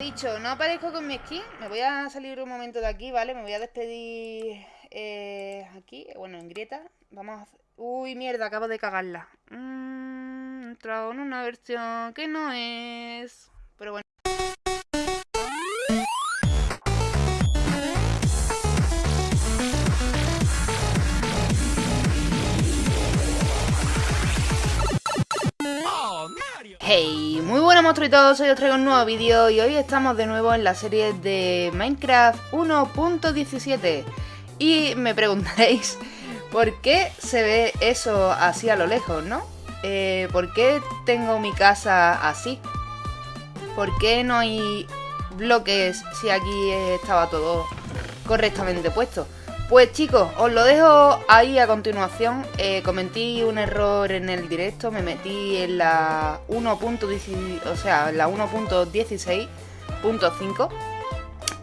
Dicho, no aparezco con mi skin. Me voy a salir un momento de aquí, ¿vale? Me voy a despedir eh, aquí, bueno, en grieta. Vamos a. Uy, mierda, acabo de cagarla. Mmm, he entrado en una versión que no es... Hey, muy buenas monstruitos, hoy os traigo un nuevo vídeo y hoy estamos de nuevo en la serie de Minecraft 1.17 Y me preguntaréis, ¿por qué se ve eso así a lo lejos, no? Eh, ¿Por qué tengo mi casa así? ¿Por qué no hay bloques si aquí estaba todo correctamente puesto? Pues chicos, os lo dejo ahí a continuación. Eh, un error en el directo, me metí en la 1.16, o sea, la 1.16.5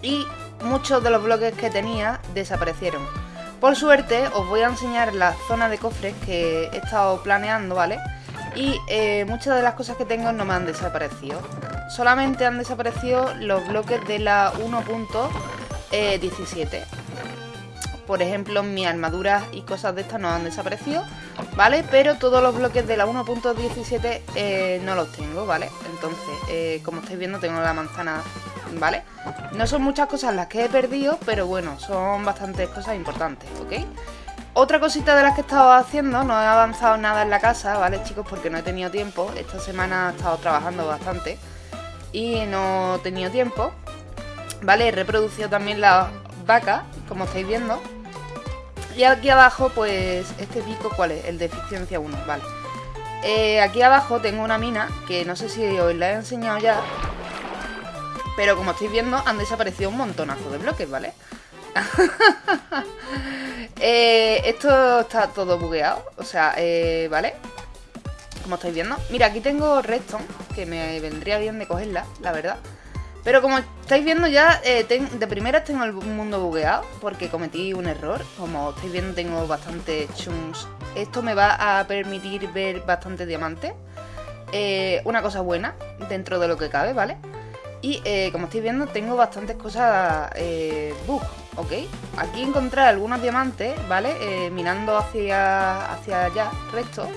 y muchos de los bloques que tenía desaparecieron. Por suerte os voy a enseñar la zona de cofres que he estado planeando, ¿vale? Y eh, muchas de las cosas que tengo no me han desaparecido. Solamente han desaparecido los bloques de la 1.17 por ejemplo, mis armaduras y cosas de estas no han desaparecido, ¿vale? Pero todos los bloques de la 1.17 eh, no los tengo, ¿vale? Entonces, eh, como estáis viendo, tengo la manzana, ¿vale? No son muchas cosas las que he perdido, pero bueno, son bastantes cosas importantes, ¿ok? Otra cosita de las que he estado haciendo, no he avanzado nada en la casa, ¿vale, chicos? Porque no he tenido tiempo. Esta semana he estado trabajando bastante y no he tenido tiempo. ¿Vale? He reproducido también las vacas, como estáis viendo. Y aquí abajo, pues, este pico, ¿cuál es? El de eficiencia 1, vale. Eh, aquí abajo tengo una mina, que no sé si os la he enseñado ya. Pero como estáis viendo, han desaparecido un montonazo de bloques, ¿vale? eh, esto está todo bugueado, o sea, eh, ¿vale? Como estáis viendo. Mira, aquí tengo redstone, que me vendría bien de cogerla, la verdad. Pero como estáis viendo ya, eh, de primeras tengo el mundo bugueado porque cometí un error. Como estáis viendo tengo bastante chunks. Esto me va a permitir ver bastante diamante. Eh, una cosa buena dentro de lo que cabe, ¿vale? Y eh, como estáis viendo tengo bastantes cosas bug, ¿ok? Aquí encontré algunos diamantes, ¿vale? mirando hacia, hacia allá, recto.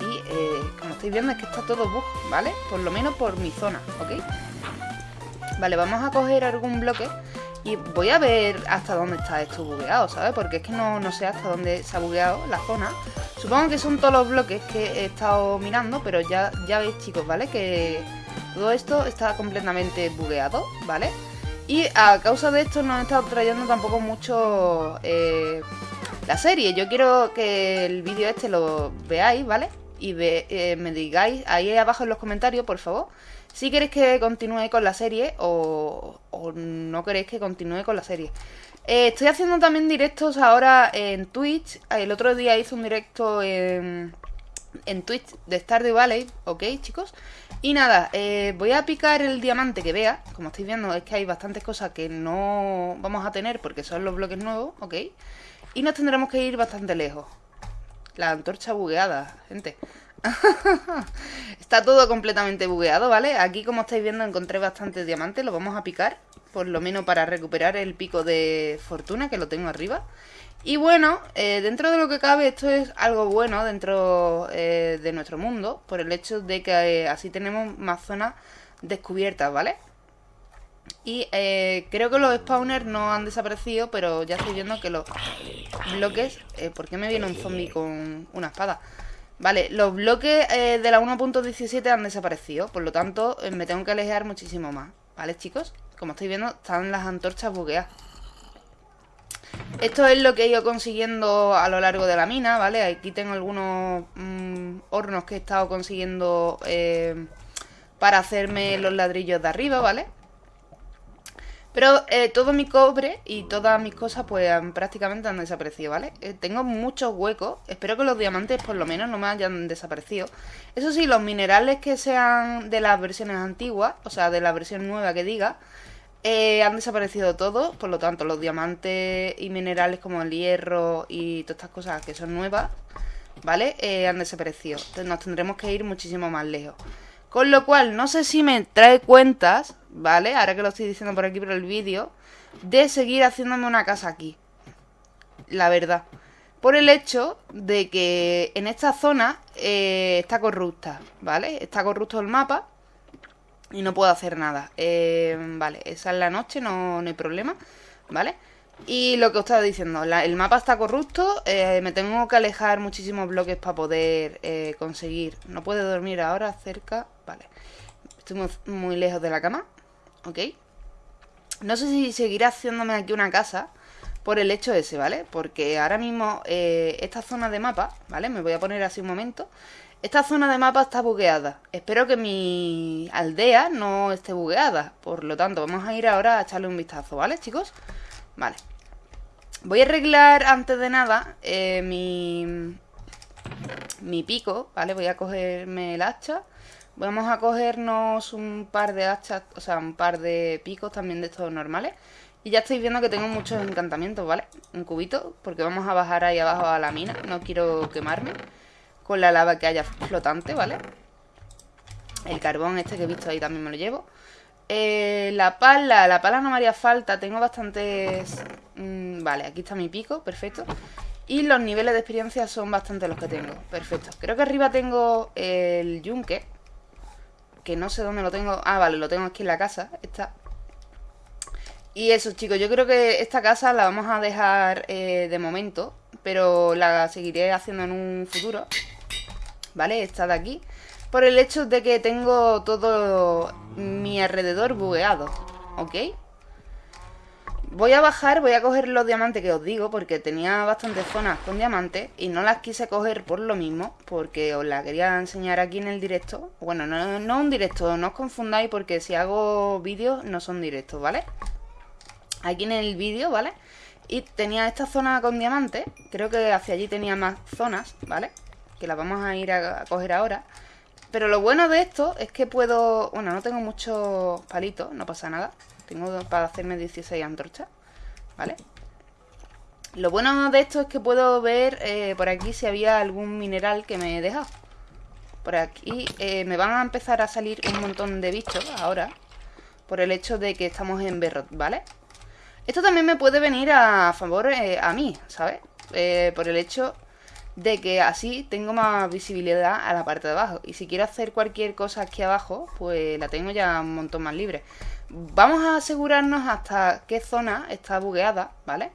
Y como estáis viendo es que está todo bug, ¿vale? Por lo menos por mi zona, ¿ok? Vale, vamos a coger algún bloque y voy a ver hasta dónde está esto bugueado, ¿sabes? Porque es que no, sé hasta dónde se ha bugueado la zona. Supongo que son todos los bloques que he estado mirando, pero ya, ya veis, chicos, ¿vale? Que todo esto está completamente bugueado, ¿vale? Y a causa de esto no he estado trayendo tampoco mucho eh, la serie. Yo quiero que el vídeo este lo veáis, ¿vale? Y eh, me digáis ahí abajo en los comentarios, por favor, si queréis que continúe con la serie o, no queréis que continúe con la serie. Eh, estoy haciendo también directos ahora en Twitch. El otro día hice un directo en, en Twitch de Stardew Valley, ¿ok, chicos? Y nada, eh, voy a picar el diamante que vea. Como estáis viendo, es que hay bastantes cosas que no vamos a tener porque son los bloques nuevos, ¿ok? Y nos tendremos que ir bastante lejos. La antorcha bugueada, gente. Está todo completamente bugueado, ¿vale? Aquí, como estáis viendo, encontré bastantes diamantes. Lo vamos a picar, por lo menos para recuperar el pico de fortuna, que lo tengo arriba. Y bueno, eh, dentro de lo que cabe, esto es algo bueno dentro eh, de nuestro mundo, por el hecho de que eh, así tenemos más zonas descubiertas, ¿vale? Y creo que los spawners no han desaparecido, pero ya estoy viendo que los bloques... ¿Por qué me viene un zombie con una espada? Vale, los bloques eh, de la 1.17 han desaparecido, por lo tanto eh, me tengo que alejar muchísimo más. ¿Vale, chicos? Como estáis viendo, están las antorchas bugueadas. Esto es lo que he ido consiguiendo a lo largo de la mina, ¿vale? Aquí tengo algunos mm, hornos que he estado consiguiendo eh, para hacerme los ladrillos de arriba, ¿vale? Pero eh, todo mi cobre y todas mis cosas pues prácticamente han desaparecido, ¿vale? Eh, tengo muchos huecos, espero que los diamantes por lo menos no me hayan desaparecido. Eso sí, los minerales que sean de las versiones antiguas, o sea, de la versión nueva que diga, eh, han desaparecido todos, por lo tanto los diamantes y minerales como el hierro y todas estas cosas que son nuevas, ¿vale? han desaparecido. Entonces nos tendremos que ir muchísimo más lejos. Con lo cual, no sé si me trae cuentas, ¿vale? Ahora que lo estoy diciendo por aquí por el vídeo, de seguir haciéndome una casa aquí. La verdad. Por el hecho de que en esta zona eh, está corrupta, ¿vale? Está corrupto el mapa y no puedo hacer nada. Eh, vale, esa es la noche, no, no hay problema, ¿vale? Y lo que os estaba diciendo, el mapa está corrupto, eh, me tengo que alejar muchísimos bloques para poder eh, conseguir. No puede dormir ahora cerca, vale. Estoy muy, lejos de la cama, ok. No sé si seguirá haciéndome aquí una casa por el hecho ese, ¿vale? Porque ahora mismo eh, esta zona de mapa, ¿vale? Me voy a poner así un momento. Esta zona de mapa está bugueada. Espero que mi aldea no esté bugueada. Por lo tanto, vamos a ir ahora a echarle un vistazo, ¿vale, chicos? Vale. Voy a arreglar antes de nada eh, mi, mi pico, ¿vale? Voy a cogerme el hacha. Vamos a cogernos un par de hachas, o sea, un par de picos también de estos normales. Y ya estáis viendo que tengo muchos encantamientos, ¿vale? Un cubito, porque vamos a bajar ahí abajo a la mina. No quiero quemarme con la lava que haya flotante, ¿vale? El carbón este que he visto ahí también me lo llevo. Eh, la pala, la pala no me haría falta. Tengo bastantes... Mm, vale, aquí está mi pico, perfecto. Y los niveles de experiencia son bastante los que tengo. Perfecto. Creo que arriba tengo el yunque. Que no sé dónde lo tengo. Ah, vale, lo tengo aquí en la casa. Está. Y eso, chicos, yo creo que esta casa la vamos a dejar eh, de momento. Pero la seguiré haciendo en un futuro. ¿Vale? Esta de aquí por el hecho de que tengo todo mi alrededor bugueado, ¿ok? Voy a bajar, voy a coger los diamantes que os digo, porque tenía bastantes zonas con diamantes y no las quise coger por lo mismo, porque os la quería enseñar aquí en el directo. Bueno, no, no un directo, no os confundáis porque si hago vídeos no son directos, ¿vale? Aquí en el vídeo, ¿vale? Y tenía esta zona con diamantes, creo que hacia allí tenía más zonas, ¿vale? Que las vamos a ir a coger ahora. Pero lo bueno de esto es que puedo... Bueno, no tengo muchos palitos, no pasa nada. Tengo para hacerme 16 antorchas, ¿vale? Lo bueno de esto es que puedo ver eh, por aquí si había algún mineral que me he dejado. Por aquí eh, me van a empezar a salir un montón de bichos ahora. Por el hecho de que estamos en Berrot, ¿vale? Esto también me puede venir a favor eh, a mí, ¿sabes? por el hecho de que así tengo más visibilidad a la parte de abajo. Y si quiero hacer cualquier cosa aquí abajo, pues la tengo ya un montón más libre. Vamos a asegurarnos hasta qué zona está bugueada, ¿vale?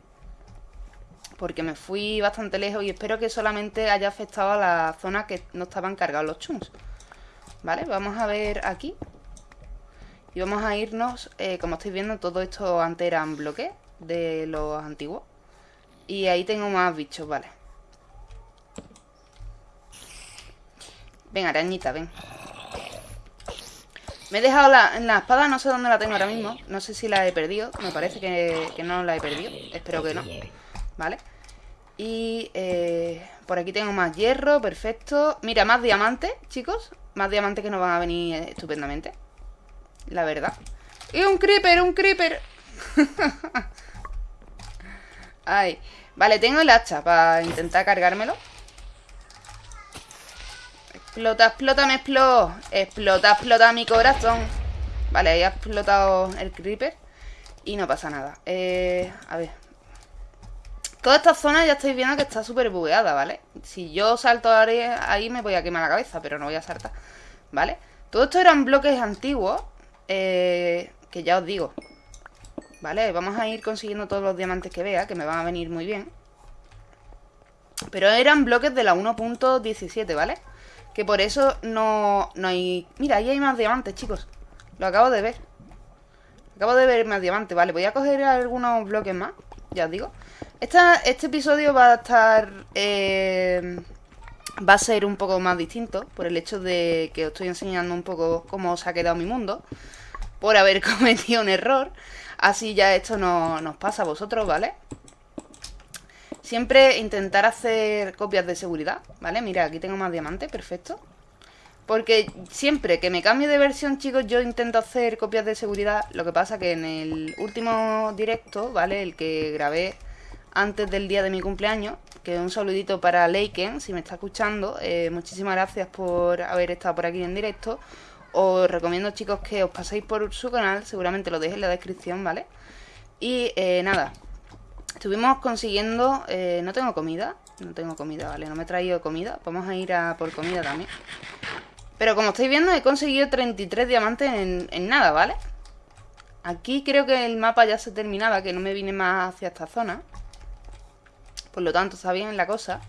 Porque me fui bastante lejos y espero que solamente haya afectado a la zona que no estaban cargados los chunks. ¿Vale? Vamos a ver aquí. Y vamos a irnos, eh, como estáis viendo, todo esto antes eran bloques de los antiguos. Y ahí tengo más bichos, ¿vale? Ven, arañita, ven. Me he dejado la, la espada, no sé dónde la tengo ahora mismo. No sé si la he perdido. Me parece que, no la he perdido. Espero que no. Vale. Y eh, por aquí tengo más hierro, perfecto. Mira, más diamantes, chicos. Más diamantes que nos van a venir estupendamente. La verdad. ¡Y un creeper, un creeper! Ay. Vale, tengo el hacha para intentar cargármelo. Explota, explota, me explota. Explota, explota mi corazón. Vale, ahí ha explotado el creeper. Y no pasa nada. Eh, a ver. Toda esta zona ya estáis viendo que está súper bugueada, ¿vale? Si yo salto ahí me voy a quemar la cabeza, pero no voy a saltar. ¿Vale? Todo esto eran bloques antiguos. Eh, que ya os digo. ¿Vale? Vamos a ir consiguiendo todos los diamantes que vea, que me van a venir muy bien. Pero eran bloques de la 1.17, ¿vale? Que por eso no, no hay... Mira, ahí hay más diamantes, chicos. Lo acabo de ver. Acabo de ver más diamantes. Vale, voy a coger algunos bloques más. Ya os digo. Esta, este episodio va a estar... Eh, va a ser un poco más distinto. Por el hecho de que os estoy enseñando un poco cómo se ha quedado mi mundo. Por haber cometido un error. Así ya esto no nos pasa a vosotros, ¿vale? Siempre intentar hacer copias de seguridad, ¿vale? Mira, aquí tengo más diamantes, perfecto. Porque siempre que me cambie de versión, chicos, yo intento hacer copias de seguridad. Lo que pasa que en el último directo, ¿vale? El que grabé antes del día de mi cumpleaños, que un saludito para Leiken, si me está escuchando. Eh, muchísimas gracias por haber estado por aquí en directo. os recomiendo, chicos, que os paséis por su canal. Seguramente lo dejé en la descripción, ¿vale? Y eh, nada, estuvimos consiguiendo... Eh, no tengo comida, no tengo comida, ¿vale? No me he traído comida. Vamos a ir a por comida también. Pero como estáis viendo, he conseguido 33 diamantes en, nada, ¿vale? Aquí creo que el mapa ya se terminaba, que no me vine más hacia esta zona. Por lo tanto, está bien la cosa.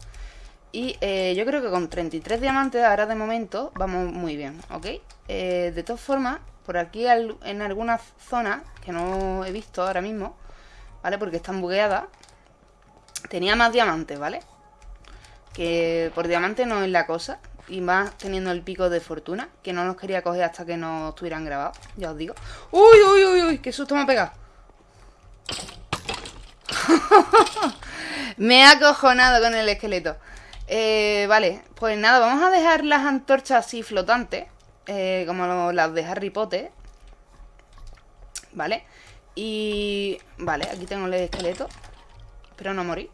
Y eh, yo creo que con 33 diamantes ahora de momento vamos muy bien, ¿ok? Eh, de todas formas, por aquí en algunas zonas que no he visto ahora mismo, ¿vale? Porque están bugueadas, tenía más diamantes, ¿vale? Que por diamante no es la cosa. Y más teniendo el pico de fortuna, que no nos quería coger hasta que no estuvieran grabados, ya os digo. ¡Uy, uy, uy, uy! ¡Qué susto me ha pegado! me ha acojonado con el esqueleto. Eh, vale, pues nada, vamos a dejar las antorchas así flotantes, eh, como las de Harry Potter. Vale, y... Vale, aquí tengo el esqueleto. Espero no morir.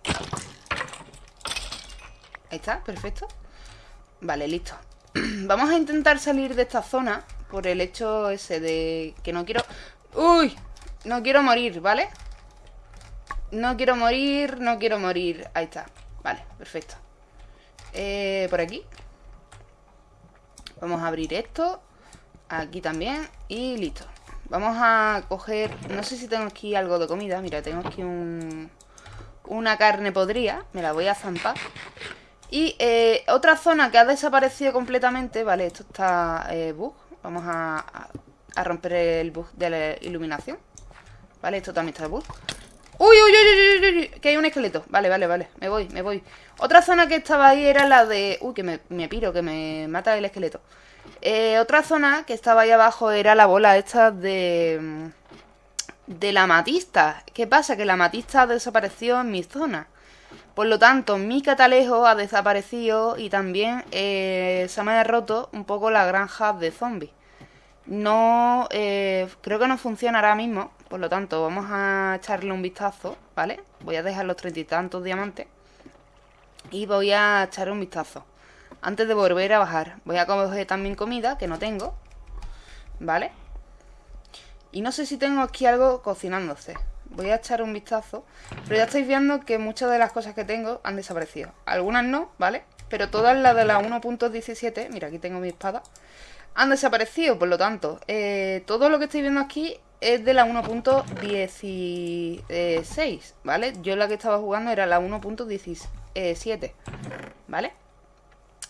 Ahí está, perfecto. Vale, listo. vamos a intentar salir de esta zona por el hecho ese de que no quiero... ¡Uy! No quiero morir, ¿vale? No quiero morir, no quiero morir. Ahí está. Vale, perfecto. Eh, por aquí. Vamos a abrir esto. Aquí también. Y listo. Vamos a coger... No sé si tengo aquí algo de comida. Mira, tengo aquí un... Una carne podrida. Me la voy a zampar. Y eh, otra zona que ha desaparecido completamente. Vale, esto está eh, bug. Vamos a, a, romper el bug de la iluminación. Vale, esto también está bug. Uy, uy, uy, uy, uy, que hay un esqueleto. Vale, vale, vale. Me voy, me voy. Otra zona que estaba ahí era la de... Uy, que me, me piro, que me mata el esqueleto. Eh, otra zona que estaba ahí abajo era la bola esta de... De la matista. ¿Qué pasa? Que la matista desapareció en mi zona. Por lo tanto, mi catalejo ha desaparecido y también eh, se me ha roto un poco la granja de zombies. No, eh, creo que no funciona ahora mismo, por lo tanto vamos a echarle un vistazo, ¿vale? Voy a dejar los treinta y tantos diamantes y voy a echarle un vistazo. Antes de volver a bajar, voy a coger también comida, que no tengo, ¿vale? Y no sé si tengo aquí algo cocinándose. Voy a echar un vistazo, pero ya estáis viendo que muchas de las cosas que tengo han desaparecido. Algunas no, ¿vale? Pero todas las de la 1.17, mira, aquí tengo mi espada han desaparecido, por lo tanto, eh, todo lo que estoy viendo aquí es de la 1.16, ¿vale? Yo la que estaba jugando era la 1.17, ¿vale?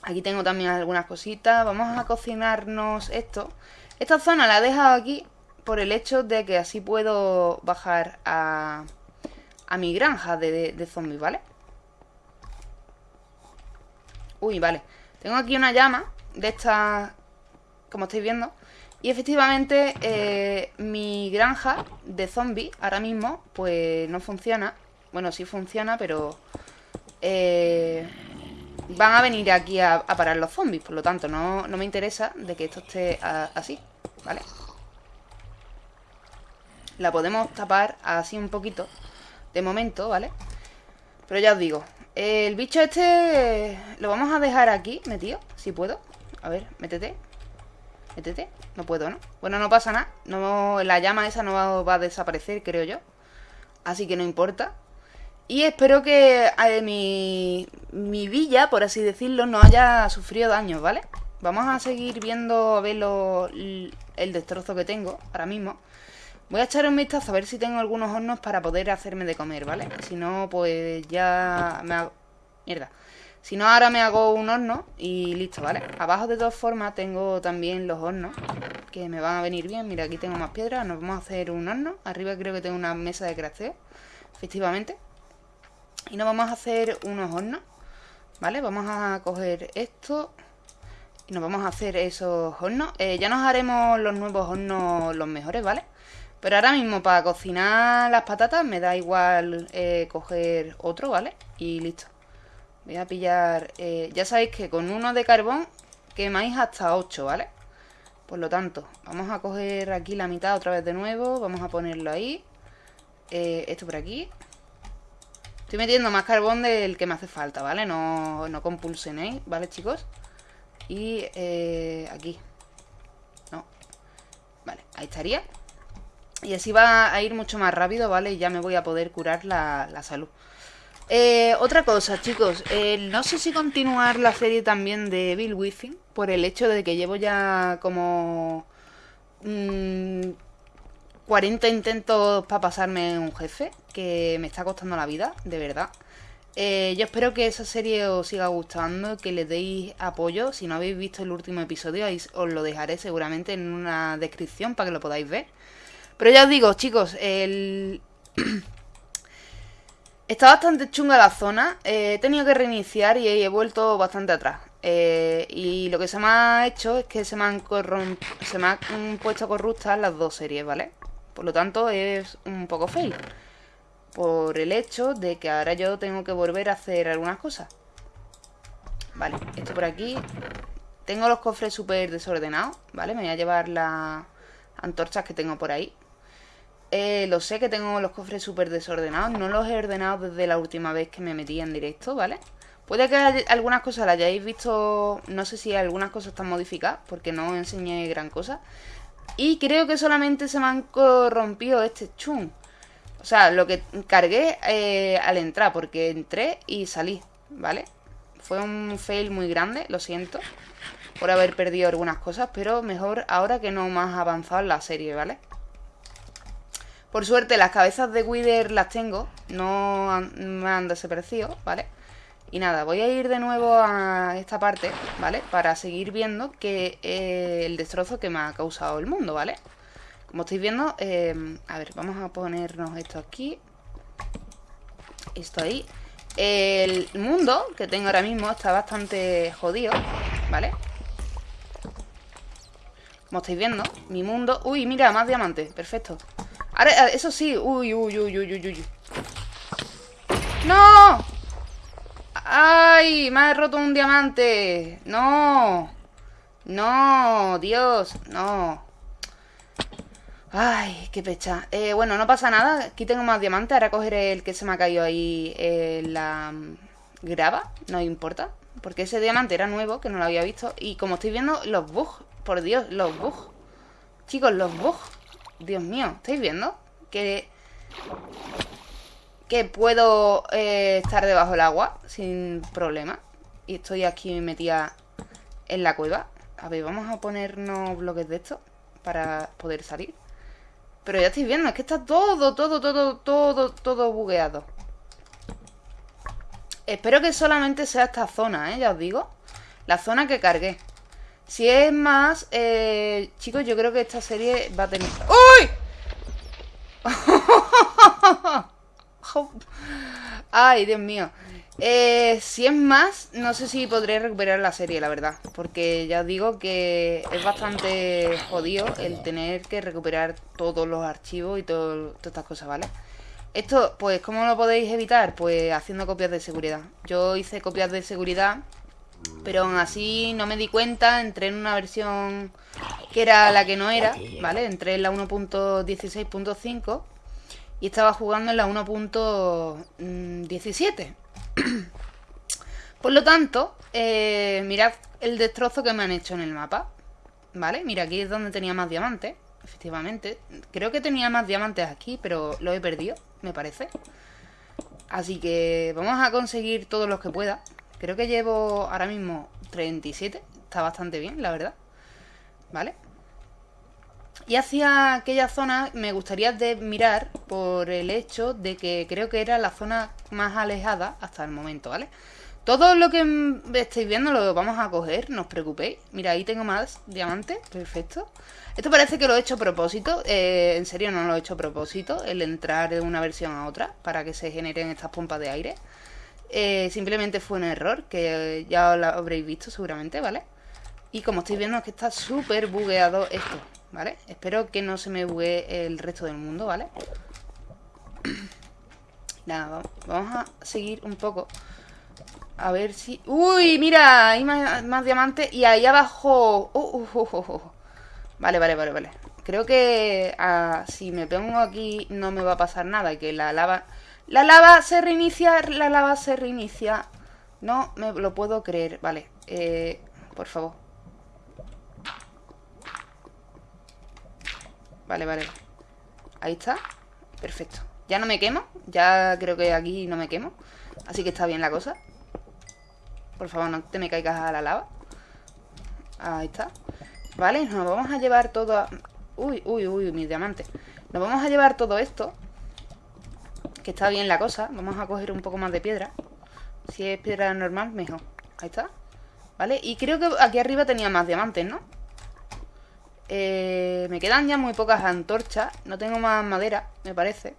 Aquí tengo también algunas cositas, vamos a cocinarnos esto. Esta zona la he dejado aquí por el hecho de que así puedo bajar a, a mi granja de, de zombies, ¿vale? Uy, vale. Tengo aquí una llama de estas como estáis viendo. Y efectivamente eh, mi granja de zombies ahora mismo pues no funciona. Bueno, sí funciona, pero eh, van a venir aquí a, parar los zombies. Por lo tanto, no, no me interesa de que esto esté así, ¿vale? La podemos tapar así un poquito de momento, ¿vale? Pero ya os digo, el bicho este lo vamos a dejar aquí metido, si puedo. A ver, métete. Métete. No puedo, ¿no? Bueno, no pasa nada. No, la llama esa no va, a desaparecer, creo yo. Así que no importa. Y espero que eh, mi, mi villa, por así decirlo, no haya sufrido daños, ¿vale? Vamos a seguir viendo a ver el destrozo que tengo ahora mismo. Voy a echar un vistazo a ver si tengo algunos hornos para poder hacerme de comer, ¿vale? Si no, pues ya me hago... Mierda. Si no, ahora me hago un horno y listo, ¿vale? Abajo de todas formas tengo también los hornos que me van a venir bien. Mira, aquí tengo más piedras, nos vamos a hacer un horno. Arriba creo que tengo una mesa de crafteo, efectivamente. Y nos vamos a hacer unos hornos, ¿vale? Vamos a coger esto y nos vamos a hacer esos hornos. Eh, ya nos haremos los nuevos hornos los mejores, ¿vale? Pero ahora mismo para cocinar las patatas me da igual eh, coger otro, ¿vale? Y listo. Voy a pillar... Eh, ya sabéis que con uno de carbón quemáis hasta 8, ¿vale? Por lo tanto, vamos a coger aquí la mitad otra vez de nuevo. Vamos a ponerlo ahí. Eh, esto por aquí. Estoy metiendo más carbón del que me hace falta, ¿vale? No, no compulsenéis, ¿vale, chicos? Y eh, aquí. No, Vale, ahí estaría. Y así va a ir mucho más rápido, ¿vale? Y ya me voy a poder curar la, salud. Eh, otra cosa, chicos. No sé si continuar la serie también de Bill Within. Por el hecho de que llevo ya como... 40 mm, intentos para pasarme un jefe. Que me está costando la vida, de verdad. Eh, yo espero que esa serie os siga gustando, que le deis apoyo. Si no habéis visto el último episodio, os lo dejaré seguramente en una descripción para que lo podáis ver. Pero ya os digo, chicos, el... Está bastante chunga la zona. Eh, he tenido que reiniciar y he vuelto bastante atrás. Eh, y lo que se me ha hecho es que se me han, se me han puesto corruptas las dos series, ¿vale? Por lo tanto, es un poco fail. Por el hecho de que ahora yo tengo que volver a hacer algunas cosas. Vale, esto por aquí. Tengo los cofres súper desordenados, ¿vale? Me voy a llevar las antorchas que tengo por ahí. Eh, lo sé que tengo los cofres súper desordenados. No los he ordenado desde la última vez que me metí en directo, ¿vale? Puede que algunas cosas las hayáis visto... No sé si algunas cosas están modificadas, porque no enseñé gran cosa. Y creo que solamente se me han corrompido este chun. O sea, lo que cargué eh, al entrar, porque entré y salí, ¿vale? Fue un fail muy grande, lo siento por haber perdido algunas cosas, pero mejor ahora que no más avanzado en la serie, ¿vale? Por suerte las cabezas de Wither las tengo, no me han desaparecido, ¿vale? Y nada, voy a ir de nuevo a esta parte, ¿vale? Para seguir viendo que eh, el destrozo que me ha causado el mundo, ¿vale? Como estáis viendo, eh, a ver, vamos a ponernos esto aquí. Esto ahí. El mundo que tengo ahora mismo está bastante jodido, ¿vale? Como estáis viendo, mi mundo... Uy, mira, más diamantes, perfecto Ahora, eso sí, uy, uy, uy, uy, uy, uy ¡No! ¡Ay! Me ha roto un diamante ¡No! ¡No! ¡Dios! ¡No! Ay, qué pecha. Eh, bueno, no pasa nada. Aquí tengo más diamantes. Ahora cogeré el que se me ha caído ahí en la mm, grava. No importa. Porque ese diamante era nuevo, que no lo había visto. Y como estoy viendo, los bugs. Por Dios, los bugs. Chicos, los bugs. Dios mío, ¿estáis viendo? Que... Que puedo eh, estar debajo del agua sin problema. Y estoy aquí metida en la cueva. A ver, vamos a ponernos bloques de esto para poder salir. Pero ya estáis viendo, es que está todo, todo, todo, todo, todo bugueado. Espero que solamente sea esta zona, ¿eh? Ya os digo. La zona que cargué. Si es más... Eh, chicos, yo creo que esta serie va a tener... ¡Uy! Ay, Dios mío. Eh, si es más, no sé si podré recuperar la serie, la verdad. Porque ya os digo que es bastante jodido el tener que recuperar todos los archivos y todas estas cosas, ¿vale? Esto, pues, ¿cómo lo podéis evitar? Pues haciendo copias de seguridad. Yo hice copias de seguridad, pero aún así no me di cuenta. Entré en una versión que era la que no era, ¿vale? Entré en la 1.16.5 y estaba jugando en la 1.17. Por lo tanto, eh, mirad el destrozo que me han hecho en el mapa. ¿Vale? Mira, aquí es donde tenía más diamantes. Efectivamente. Creo que tenía más diamantes aquí, pero lo he perdido, me parece. Así que vamos a conseguir todos los que pueda. Creo que llevo ahora mismo 37. Está bastante bien, la verdad. ¿Vale? Y hacia aquella zona me gustaría de mirar por el hecho de que creo que era la zona más alejada hasta el momento, ¿vale? Todo lo que estáis viendo lo vamos a coger, no os preocupéis. Mira, ahí tengo más diamantes, perfecto. Esto parece que lo he hecho a propósito, eh, en serio no lo he hecho a propósito, el entrar de una versión a otra para que se generen estas pompas de aire. Eh, simplemente fue un error que ya lo habréis visto seguramente, ¿vale? Y como estáis viendo es que está súper bugueado esto. ¿vale? Espero que no se me bugue el resto del mundo, ¿vale? Nada, vamos a seguir un poco. A ver si... ¡Uy! Mira, hay más, diamantes y ahí abajo... Uh, uh, uh, vale, vale, vale, vale. Creo que ah, si me pongo aquí no me va a pasar nada. Que la lava... La lava se reinicia, la lava se reinicia. No me lo puedo creer. Vale, eh, por favor. Vale, vale. Ahí está. Perfecto. Ya no me quemo. Ya creo que aquí no me quemo. Así que está bien la cosa. Por favor, no te me caigas a la lava. Ahí está. Vale, nos vamos a llevar todo... Uy, uy, uy, mis diamantes. Nos vamos a llevar todo esto. Que está bien la cosa. Vamos a coger un poco más de piedra. Si es piedra normal, mejor. Ahí está. ¿Vale? Y creo que aquí arriba tenía más diamantes, ¿no? Eh, me quedan ya muy pocas antorchas. No tengo más madera, me parece.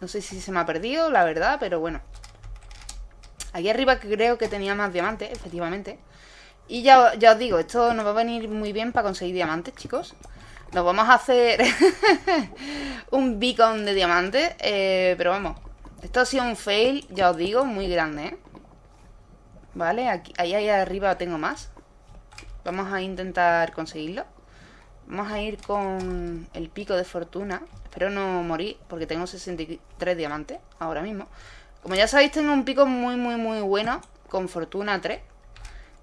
No sé si se me ha perdido, la verdad, pero bueno. Aquí arriba creo que tenía más diamantes, efectivamente. Y ya, ya os digo, esto nos va a venir muy bien para conseguir diamantes, chicos. Nos vamos a hacer un beacon de diamantes. Eh, pero vamos, esto ha sido un fail, ya os digo, muy grande, ¿eh? Vale, aquí, ahí, ahí arriba tengo más. Vamos a intentar conseguirlo. Vamos a ir con el pico de fortuna. Espero no morir porque tengo 63 diamantes ahora mismo. Como ya sabéis, tengo un pico muy, muy, muy bueno con fortuna 3.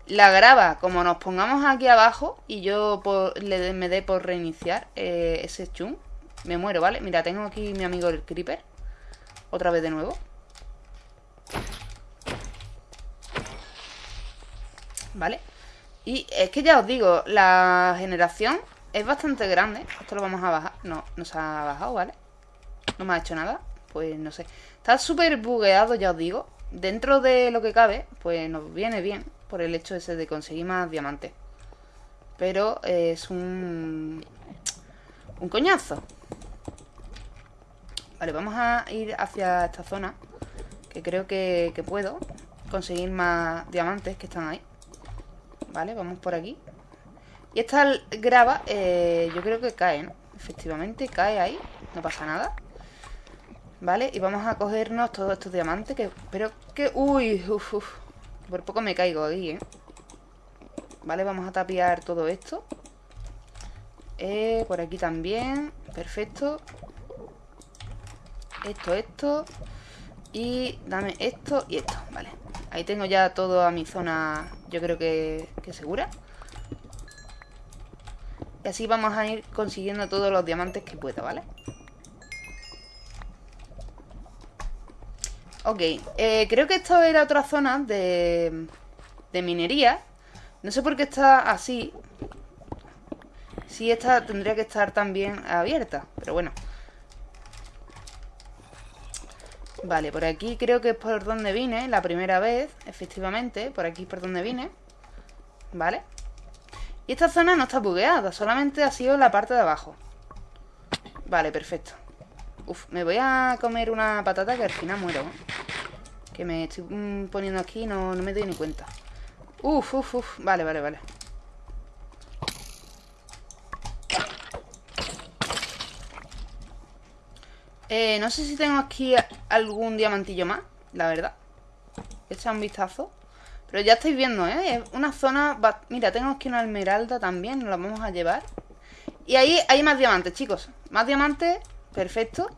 La grava, como nos pongamos aquí abajo y yo le, me dé por reiniciar eh, ese chum, me muero, ¿vale? Mira, tengo aquí mi amigo el creeper. Otra vez de nuevo. ¿Vale? Y es que ya os digo, la generación es bastante grande. Esto lo vamos a bajar. No, no se ha bajado, ¿vale? No me ha hecho nada. Pues no sé. Está súper bugueado, ya os digo. Dentro de lo que cabe, pues nos viene bien. Por el hecho ese de conseguir más diamantes. Pero es un... Un coñazo. Vale, vamos a ir hacia esta zona. Que creo que, que puedo conseguir más diamantes que están ahí. Vale, vamos por aquí. Y esta grava, eh, yo creo que cae, ¿no? Efectivamente, cae ahí. No pasa nada. Vale, y vamos a cogernos todos estos diamantes que... Pero que... Uy, uf. Por poco me caigo aquí, ¿eh? Vale, vamos a tapiar todo esto. Eh, por aquí también. Perfecto. Esto, esto. Y dame esto y esto. Vale. Ahí tengo ya toda mi zona, yo creo que, que segura. Y así vamos a ir consiguiendo todos los diamantes que pueda, ¿vale? Ok, eh, creo que esto era otra zona de, de minería. No sé por qué está así. Sí, esta tendría que estar también abierta, pero bueno. Vale, por aquí creo que es por donde vine la primera vez, efectivamente. Por aquí es por donde vine. Vale. Y esta zona no está bugueada, solamente ha sido la parte de abajo. Vale, perfecto. Uf, me voy a comer una patata que al final muero. Que me estoy mm, poniendo aquí y no, no me doy ni cuenta. Uf, uf, uf. Vale, vale, vale. Eh, no sé si tengo aquí algún diamantillo más, la verdad. Echa un vistazo. Pero ya estáis viendo, ¿eh? Es una zona... Mira, tengo aquí una esmeralda también, nos la vamos a llevar. Y ahí hay más diamantes, chicos. Más diamantes, perfecto.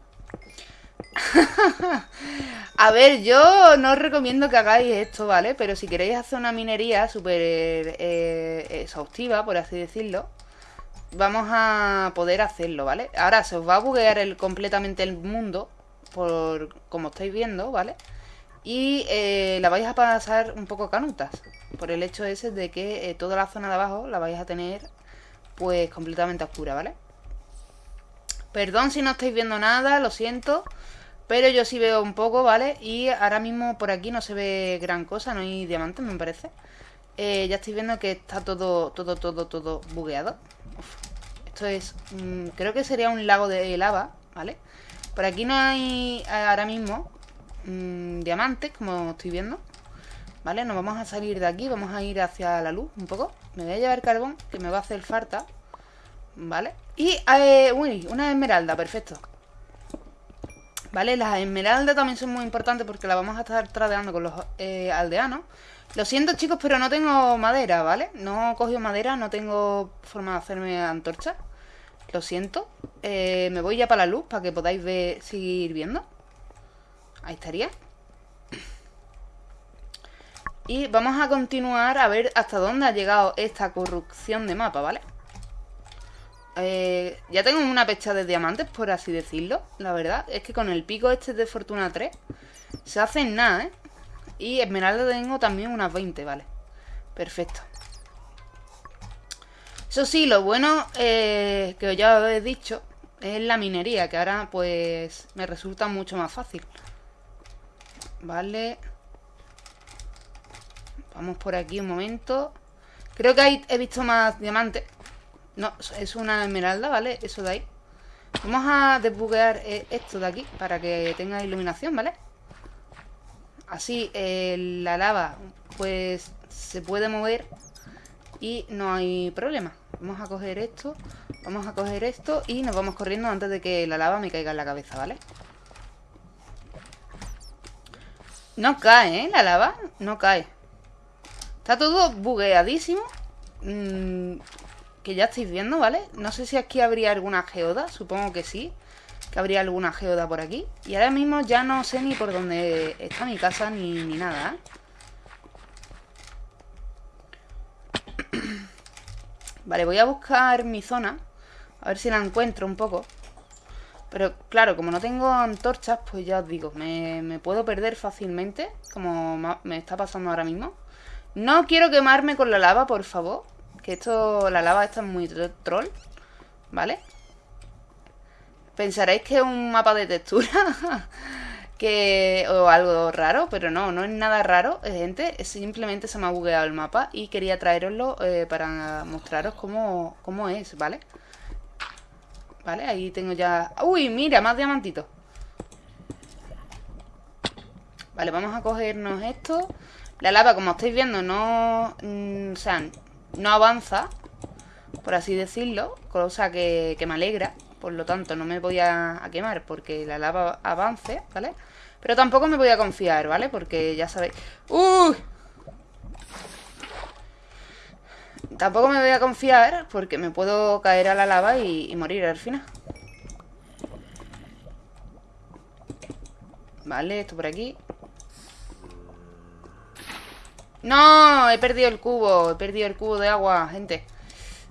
a ver, yo no os recomiendo que hagáis esto, ¿vale? Pero si queréis hacer una minería súper eh, exhaustiva, por así decirlo, vamos a poder hacerlo, ¿vale? Ahora se os va a buguear el, completamente el mundo, por como estáis viendo, ¿vale? Y eh, la vais a pasar un poco canutas, por el hecho ese de que eh, toda la zona de abajo la vais a tener pues completamente oscura, ¿vale? Perdón si no estáis viendo nada, lo siento, pero yo sí veo un poco, ¿vale? Y ahora mismo por aquí no se ve gran cosa, no hay diamantes, me parece. Eh, ya estáis viendo que está todo, todo, todo, todo bugueado. Esto es... Mm, creo que sería un lago de lava, ¿vale? Por aquí no hay ahora mismo mm, diamantes, como estoy viendo. ¿Vale? Nos vamos a salir de aquí, vamos a ir hacia la luz un poco. Me voy a llevar carbón, que me va a hacer falta. ¿Vale? Y, eh, uy, una esmeralda, perfecto. ¿Vale? Las esmeraldas también son muy importantes porque las vamos a estar tradeando con los eh, aldeanos. Lo siento chicos, pero no tengo madera, ¿vale? No he cogido madera, no tengo forma de hacerme antorcha. Lo siento. Eh, me voy ya para la luz para que podáis ver, seguir viendo. Ahí estaría. Y vamos a continuar a ver hasta dónde ha llegado esta corrupción de mapa, ¿vale? Eh, ya tengo una pecha de diamantes, por así decirlo, la verdad. Es que con el pico este de Fortuna 3 se hace nada, ¿eh? Y esmeralda tengo también unas 20, vale. Perfecto. Eso sí, lo bueno eh, que ya os he dicho es la minería, que ahora pues me resulta mucho más fácil. Vale. Vamos por aquí un momento. Creo que ahí he visto más diamantes. No, es una esmeralda, ¿vale? Eso de ahí. Vamos a desbuguear eh, esto de aquí para que tenga iluminación, ¿vale? Así eh, la lava pues se puede mover y no hay problema. Vamos a coger esto, vamos a coger esto y nos vamos corriendo antes de que la lava me caiga en la cabeza, ¿vale? No cae, ¿eh? La lava no cae. Está todo bugueadísimo. Mm, que ya estáis viendo, ¿vale? No sé si aquí habría alguna geoda, supongo que sí. Que habría alguna geoda por aquí. Y ahora mismo ya no sé ni por dónde está mi casa ni, ni nada, ¿eh? Vale, voy a buscar mi zona. A ver si la encuentro un poco. Pero claro, como no tengo antorchas, pues ya os digo, me, puedo perder fácilmente, como me está pasando ahora mismo. No quiero quemarme con la lava, por favor. Que esto, la lava esta es muy troll, ¿vale? Pensaréis que es un mapa de textura que o algo raro, pero no, no es nada raro, eh, gente. Simplemente se me ha bugueado el mapa y quería traeroslo eh, para mostraros cómo, cómo es, ¿vale? Vale, ahí tengo ya... ¡Uy, mira! Más diamantitos. Vale, vamos a cogernos esto. La lava, como estáis viendo, no... Mm, o sea, no avanza, por así decirlo, cosa que, me alegra. Por lo tanto, no me voy a, quemar porque la lava avance, ¿vale? Pero tampoco me voy a confiar, ¿vale? Porque ya sabéis... ¡Uy! Tampoco me voy a confiar porque me puedo caer a la lava y, morir al final. Vale, esto por aquí. ¡No! He perdido el cubo. He perdido el cubo de agua, gente.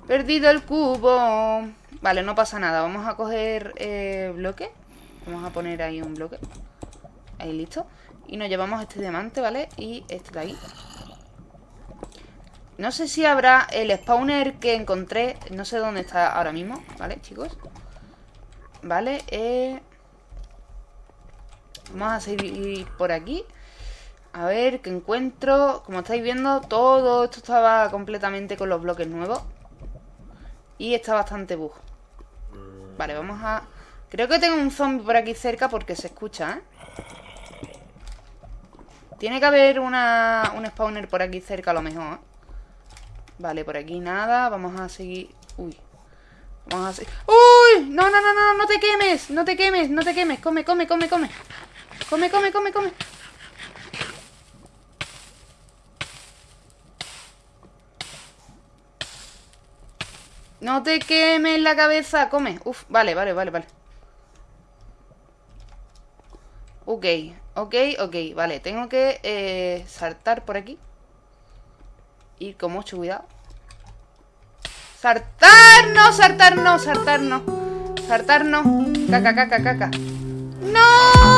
He perdido el cubo. Vale, no pasa nada. Vamos a coger eh, bloque. Vamos a poner ahí un bloque. Ahí, listo. Y nos llevamos este diamante, ¿vale? Y este de ahí. No sé si habrá el spawner que encontré. No sé dónde está ahora mismo, ¿vale, chicos? Vale, eh... Vamos a seguir por aquí. A ver, ¿qué encuentro? Como estáis viendo, todo esto estaba completamente con los bloques nuevos. Y está bastante bug. Vale, vamos a... Creo que tengo un zombie por aquí cerca porque se escucha, ¿eh? Tiene que haber una, un spawner por aquí cerca a lo mejor, ¿eh? Vale, por aquí nada. Vamos a seguir... Uy. Vamos a seguir... ¡Uy! No, no, no, no, no te quemes. No te quemes, no te quemes. Come, come, come, come. Come, come, come, come. No te quemes la cabeza, come Uf, vale, vale, vale, vale Ok, ok, ok Vale, tengo que eh, saltar por aquí Ir con mucho cuidado ¡Saltar! ¡No! ¡Saltar! ¡No! ¡Saltar! ¡No! ¡Saltar! ¡No! ¡Caca, caca, caca! ¡No!